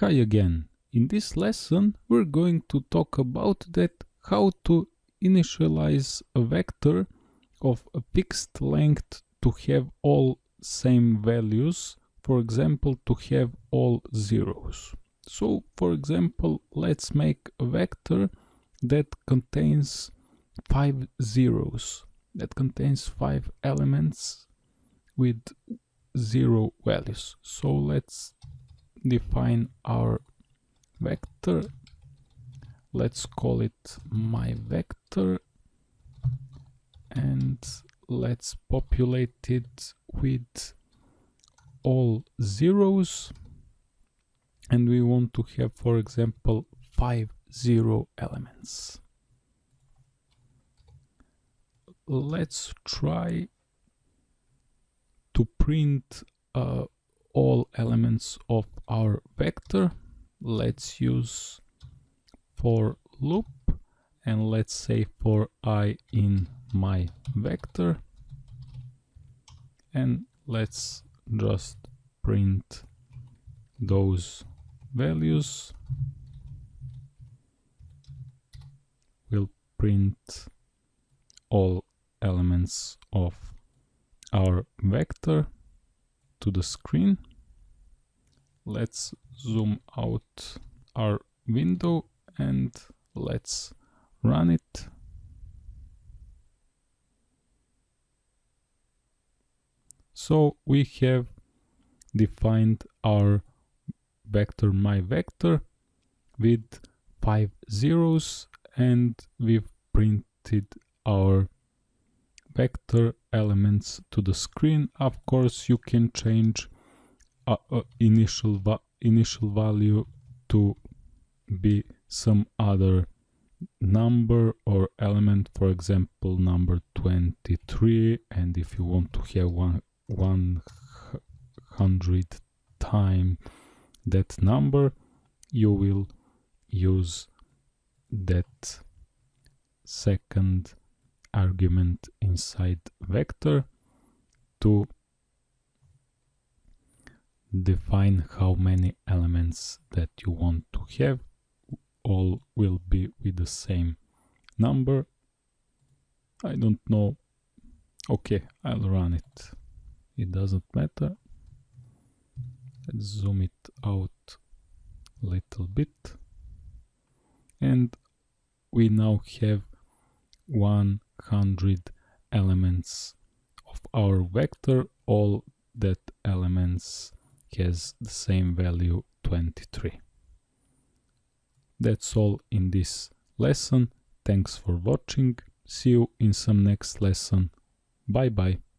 Hi again. In this lesson we're going to talk about that how to initialize a vector of a fixed length to have all same values, for example to have all zeros. So for example let's make a vector that contains five zeros, that contains five elements with zero values. So let's define our vector. Let's call it my vector and let's populate it with all zeros. And we want to have for example five zero elements. Let's try to print uh, all elements of our vector. Let's use for loop and let's say for i in my vector. And let's just print those values. We'll print all elements of our vector to the screen. Let's zoom out our window and let's run it. So we have defined our vector my vector with five zeros and we've printed our vector elements to the screen. Of course, you can change uh, uh, initial va initial value to be some other number or element, for example, number 23. And if you want to have one 100 time that number, you will use that second argument inside vector to define how many elements that you want to have. All will be with the same number. I don't know. Okay I'll run it. It doesn't matter. Let's zoom it out a little bit. And we now have one hundred elements of our vector. All that elements has the same value 23 that's all in this lesson. Thanks for watching. See you in some next lesson. Bye bye